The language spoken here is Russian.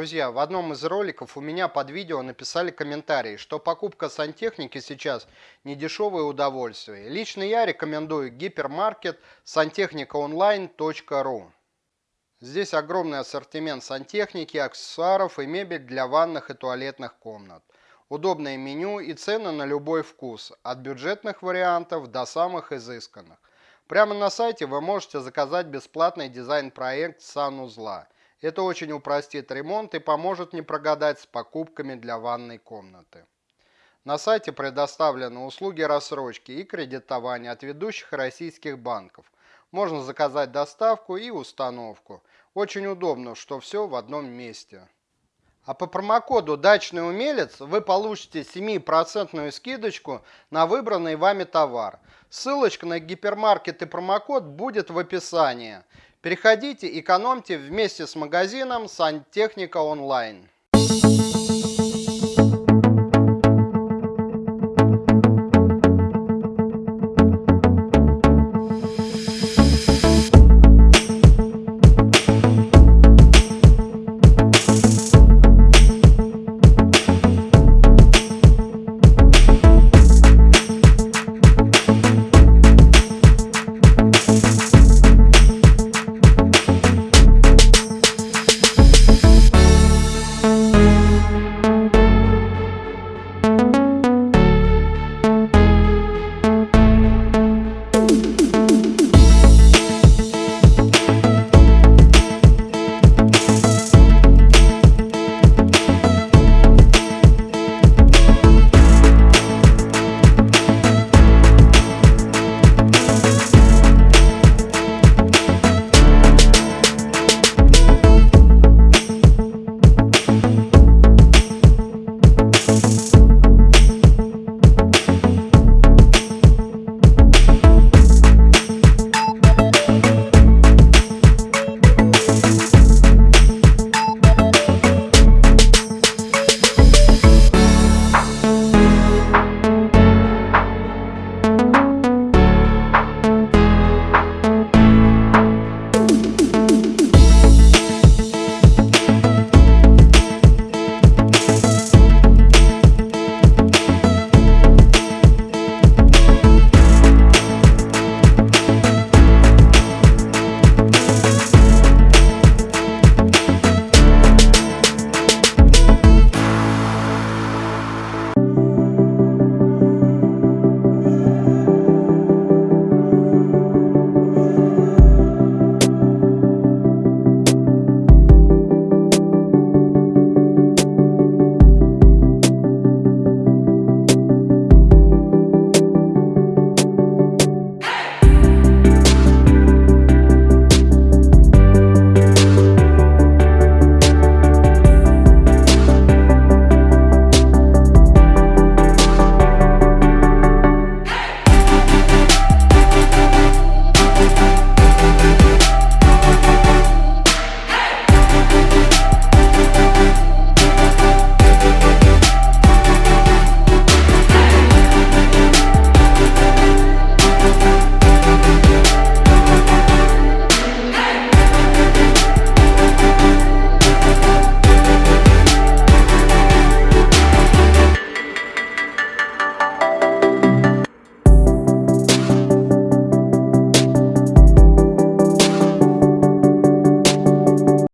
Друзья, в одном из роликов у меня под видео написали комментарий, что покупка сантехники сейчас не дешевое удовольствие. Лично я рекомендую гипермаркет сантехникаонлайн.ру. Здесь огромный ассортимент сантехники, аксессуаров и мебель для ванных и туалетных комнат. Удобное меню и цены на любой вкус, от бюджетных вариантов до самых изысканных. Прямо на сайте вы можете заказать бесплатный дизайн-проект санузла – это очень упростит ремонт и поможет не прогадать с покупками для ванной комнаты. На сайте предоставлены услуги рассрочки и кредитования от ведущих российских банков. Можно заказать доставку и установку. Очень удобно, что все в одном месте. А по промокоду «Дачный умелец» вы получите 7% скидочку на выбранный вами товар. Ссылочка на гипермаркет и промокод будет в описании. Переходите, экономьте вместе с магазином «Сантехника онлайн».